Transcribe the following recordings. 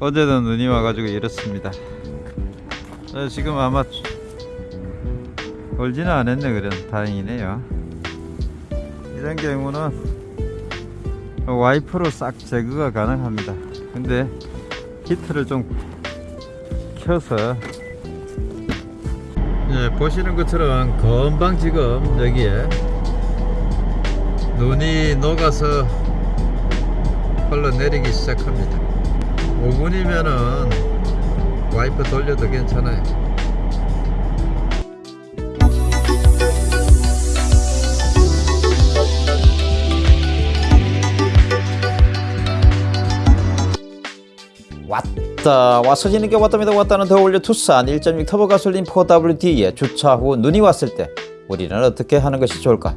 어제도 눈이 와가지고 이렇습니다. 어, 지금 아마 얼지는 않았네 그래 다행이네요. 이런 경우는 와이퍼로 싹 제거가 가능합니다. 근데 히트를 좀 켜서. 예, 보시는 것처럼 금방 지금 여기에 눈이 녹아서 흘러내리기 시작합니다 5분이면은 와이퍼 돌려도 괜찮아요. 왔다 와서 지는 게 왔답니다. 왔다는 더 올려 투싼 1.6 터보 가솔린 4WD에 주차 후 눈이 왔을 때 우리는 어떻게 하는 것이 좋을까?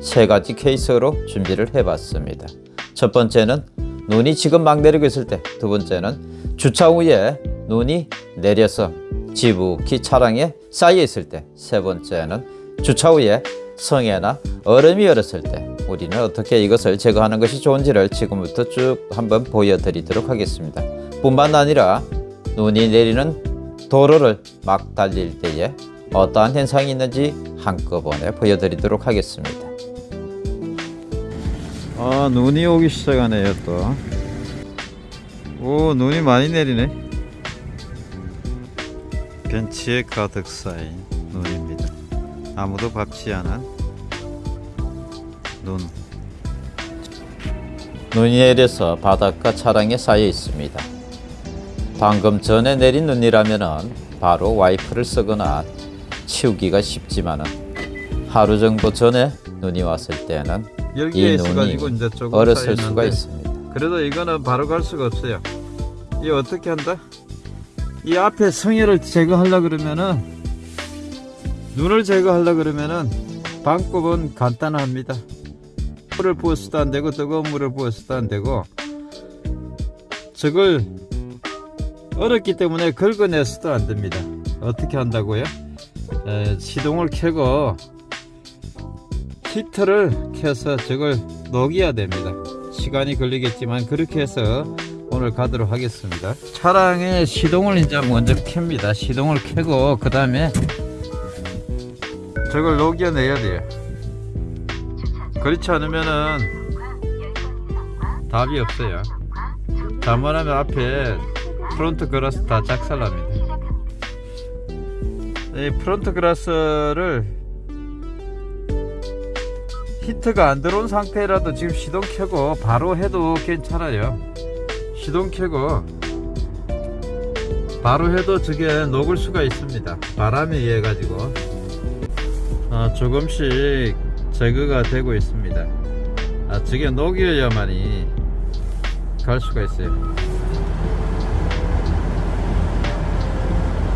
세 가지 케이스로 준비를 해봤습니다. 첫 번째는 눈이 지금 막 내리고 있을 때 두 번째는 주차 후에 눈이 내려서 지북히 차량에 쌓여 있을 때 세 번째는 주차 후에 성에나 얼음이 얼었을 때 우리는 어떻게 이것을 제거하는 것이 좋은지를 지금부터 쭉 한번 보여드리도록 하겠습니다. 뿐만 아니라 눈이 내리는 도로를 막 달릴 때에 어떠한 현상이 있는지 한꺼번에 보여드리도록 하겠습니다 아 눈이 오기 시작하네요 또오 눈이 많이 내리네. 벤치에 가득 쌓인 눈입니다. 아무도 밟지 않은 눈. 눈이 내려서 바닷가 차량에 쌓여 있습니다. 방금 전에 내린 눈이라면 바로 와이프를 쓰거나 치우기가 쉽지만 하루 정도 전에 눈이 왔을 때는 여기에 이 있어가지고 이제 조금 얼었을 쌓였는데 수가 있습니다 그래도 이거는 바로 갈 수가 없어요 이 어떻게 한다? 이 앞에 성에를 제거하려 그러면은 눈을 제거하려 그러면은 방법은 간단합니다 물을 부어서도 안 되고 뜨거운 물을 부어서도 안 되고 저걸 얼었기 때문에 긁어내서도 안 됩니다 어떻게 한다고요? 에, 시동을 켜고 히터를 켜서 저걸 녹여야 됩니다. 시간이 걸리겠지만 그렇게 해서 오늘 가도록 하겠습니다. 차량의 시동을 이제 먼저 켭니다. 시동을 켜고 그 다음에 저걸 녹여내야 돼요. 그렇지 않으면은 답이 없어요. 잘못하면 앞에 front glass 다 작살납니다. 이 front glass를 heat가 안 들어온 상태라도 지금 시동 켜고 바로 해도 괜찮아요. 시동 켜고 바로 해도 저게 녹을 수가 있습니다. 바람에 의해 가지고. 아, 조금씩 제거가 되고 있습니다. 아, 저게 녹여야만이 갈 수가 있어요.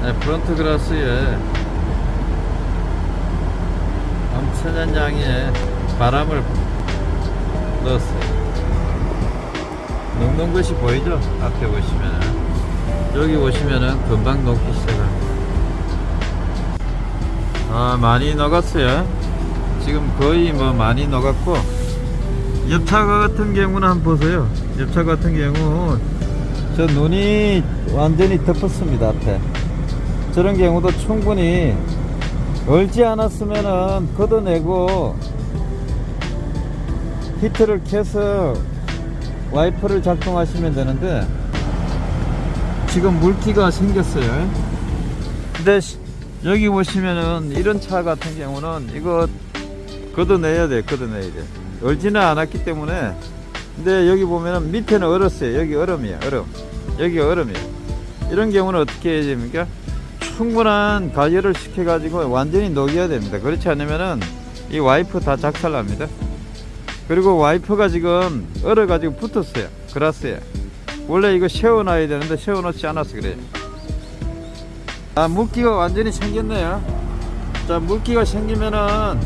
네, 프론트 그라스에 엄청난 양의 바람을 넣었어요. 녹는 것이 보이죠? 앞에 보시면은. 여기 보시면은 금방 녹기 시작합니다. 아 많이 녹았어요. 지금 거의 뭐 많이 녹았고 옆차 같은 경우는 한번 보세요. 옆차 같은 경우 저 눈이 완전히 덮었습니다 앞에. 저런 경우도 충분히 얼지 않았으면은 걷어내고 히트를 켜서 와이퍼를 작동하시면 되는데 지금 물기가 생겼어요. 근데 시- 여기 보시면은 이런 차 같은 경우는 이거 걷어내야 돼 걷어내야 돼. 얼지는 않았기 때문에. 근데 여기 보면은 밑에는 얼었어요. 여기 얼음이야 얼음. 여기 얼음이에요. 이런 경우는 어떻게 해야 됩니까? 충분한 가열을 시켜 가지고 완전히 녹여야 됩니다. 그렇지 않으면은 이 와이프 다 작살납니다 그리고 와이퍼가 지금 얼어 가지고 붙었어요. 그라스에 원래 이거 세워놔야 되는데 세워놓지 않아서 그래요. 아 물기가 완전히 생겼네요. 자 물기가 생기면은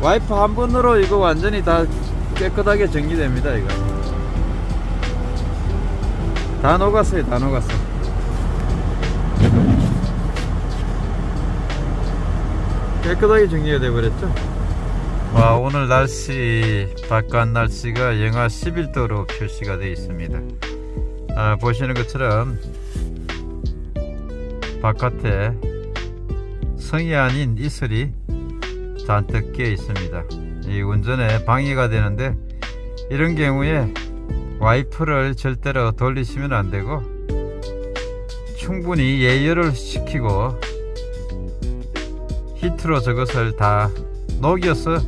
와이퍼 한 번으로 이거 완전히 다 깨끗하게 정리됩니다 이거. 다 녹았어요 다 녹았어. 깨끗하게 정리가 돼 버렸죠 와 오늘 날씨 바깥 날씨가 영하 11도로 표시가 되어 있습니다 아, 보시는 것처럼 바깥에 성이 아닌 이슬이 잔뜩 끼어 있습니다. 이 운전에 방해가 되는데 이런 경우에 와이퍼를 절대로 돌리시면 안 되고 충분히 예열을 시키고 heat로 저것을 다 녹여서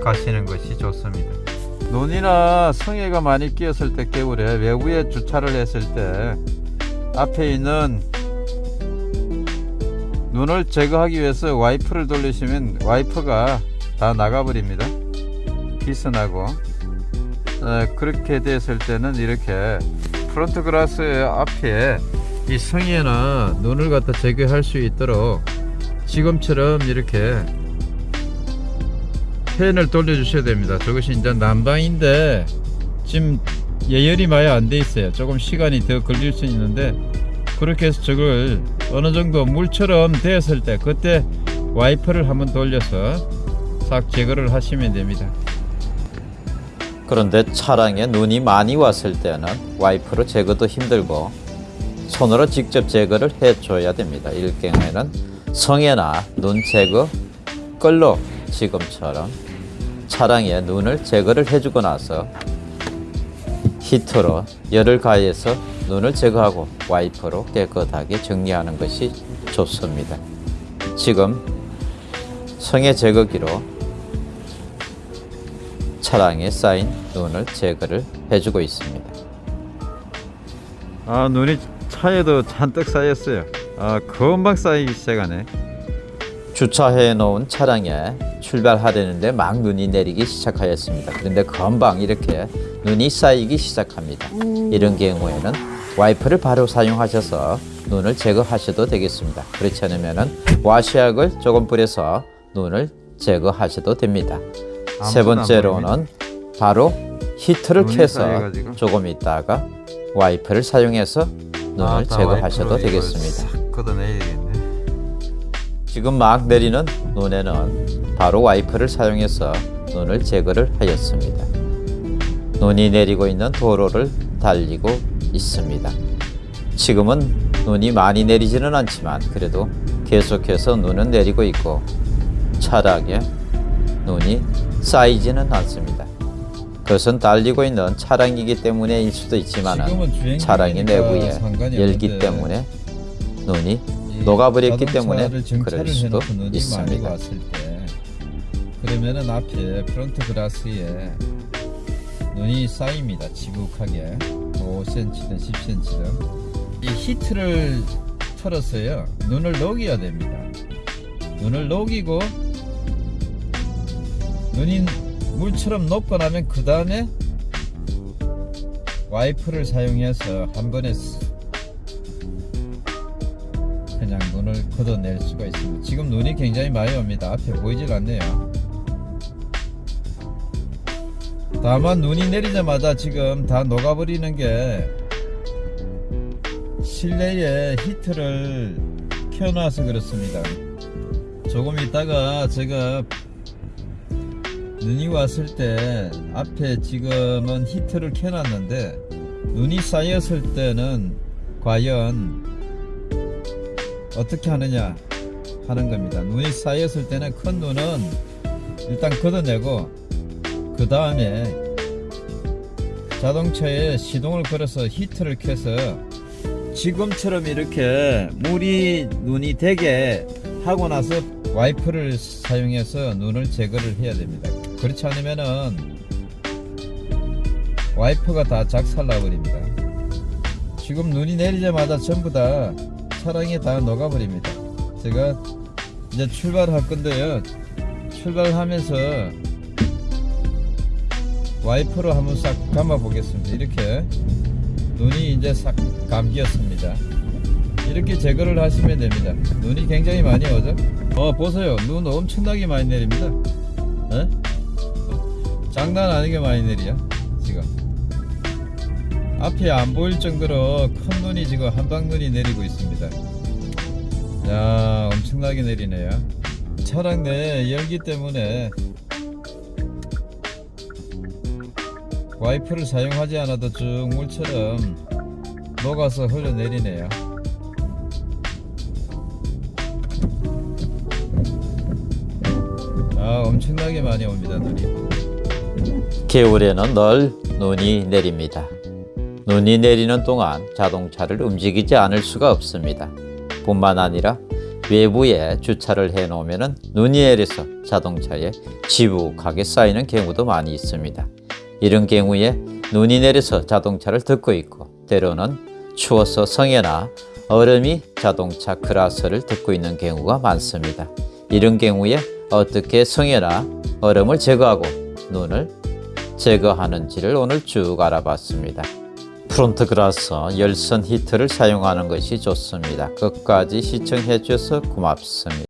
가시는 것이 좋습니다. 눈이나 성에가 많이 끼었을 때 겨울에 외부에 주차를 했을 때 앞에 있는 눈을 제거하기 위해서 와이퍼를 돌리시면 와이퍼가 다 나가버립니다. 기스나고 어, 그렇게 됐을 때는 이렇게 front glass 앞에 이 성에나 눈을 갖다 제거할 수 있도록 지금처럼 이렇게 팬을 돌려주셔야 됩니다. 저것이 이제 난방인데 지금 예열이 많이 안 돼 있어요. 조금 시간이 더 걸릴 수 있는데 그렇게 해서 저걸 어느 정도 물처럼 되었을 때 그때 와이퍼를 한번 돌려서 싹 제거를 하시면 됩니다. 그런데 차량에 눈이 많이 왔을 때는 와이프로 제거도 힘들고 손으로 직접 제거를 해줘야 됩니다. 이럴 경우에는 성에나 눈 제거 끌로 지금처럼 차량에 눈을 제거를 해주고 나서 히터로 열을 가해서 눈을 제거하고 와이퍼로 깨끗하게 정리하는 것이 좋습니다. 지금 성에 제거기로 차량에 쌓인 눈을 제거를 해주고 있습니다. 아 눈이 차에도 잔뜩 쌓였어요. 아 금방 쌓이기 시작하네. 주차해 놓은 차량에 출발하려는데 막 눈이 내리기 시작하였습니다. 그런데 금방 이렇게 눈이 쌓이기 시작합니다. 이런 경우에는 와이퍼를 바로 사용하셔서 눈을 제거하셔도 되겠습니다. 그렇지 않으면 와시약을 조금 뿌려서 눈을 제거하셔도 됩니다. 세 번째로는 바로 히트를 켜서 쌓여가지고. 조금 있다가 와이퍼를 사용해서 눈을 아, 다 제거하셔도 되겠습니다. 지금 막 내리는 눈에는 바로 와이퍼를 사용해서 눈을 제거를 하였습니다. 눈이 내리고 있는 도로를 달리고 있습니다. 지금은 눈이 많이 내리지는 않지만 그래도 계속해서 눈은 내리고 있고 차량에 눈이 쌓이지는 않습니다. 그것은 달리고 있는 차량이기 때문에일 수도 있지만 중이니까 내부에 열기 때문에 눈이 이 녹아버렸기 때문에 그럴 수도 있습니다. 그러면은 앞에 front glass에 눈이 쌓입니다. 수북하게 5cm든 10cm든 이 heat를 털었어요. 눈을 녹여야 됩니다. 눈을 녹이고 눈이 물처럼 녹고 나면 그 다음에 와이프를 사용해서 한 번에 그냥 눈을 걷어낼 수가 있습니다. 지금 눈이 굉장히 많이 옵니다. 앞에 보이질 않네요. 다만 눈이 내리자마자 지금 다 녹아버리는 게 실내에 히트를 켜놔서 그렇습니다. 조금 있다가 제가 눈이 왔을 때 앞에 지금은 히트를 켜놨는데 눈이 쌓였을 때는 과연 어떻게 하느냐 하는 겁니다. 눈이 쌓였을 때는 큰 눈은 일단 걷어내고 그 다음에 자동차에 시동을 걸어서 히트를 켜서 지금처럼 이렇게 물이 눈이 되게 하고 나서 와이퍼를 사용해서 눈을 제거를 해야 됩니다. 그렇지 않으면은 와이퍼가 다 작살나 버립니다. 지금 눈이 내리자마자 전부 다 차량이 다 녹아 버립니다. 제가 이제 출발할 건데요. 출발하면서 와이퍼로 한번 싹 감아 보겠습니다. 이렇게 눈이 이제 싹 감기었습니다. 이렇게 제거를 하시면 됩니다. 눈이 굉장히 많이 오죠? 어, 보세요. 눈 엄청나게 많이 내립니다. 에? 장난 아니게 많이 내려. 지금. 앞이 안 보일 정도로 큰 눈이 지금 한방눈이 내리고 있습니다. 야, 엄청나게 내리네요. 차량 내 열기 때문에 와이퍼를 사용하지 않아도 쭉 물처럼 녹아서 흘러내리네요. 아 엄청나게 많이 옵니다 눈이. 겨울에는 늘 눈이 내립니다. 눈이 내리는 동안 자동차를 움직이지 않을 수가 없습니다. 뿐만 아니라 외부에 주차를 해 놓으면 눈이 내려서 자동차에 지북하게 쌓이는 경우도 많이 있습니다. 이런 경우에 눈이 내려서 자동차를 덮고 있고 때로는 추워서 성에나 얼음이 자동차 그라스를 덮고 있는 경우가 많습니다. 이런 경우에 어떻게 성에나 얼음을 제거하고 눈을 제거하는지를 오늘 쭉 알아봤습니다. 프론트 그라스 열선 히트를 사용하는 것이 좋습니다. 끝까지 시청해 주셔서 고맙습니다.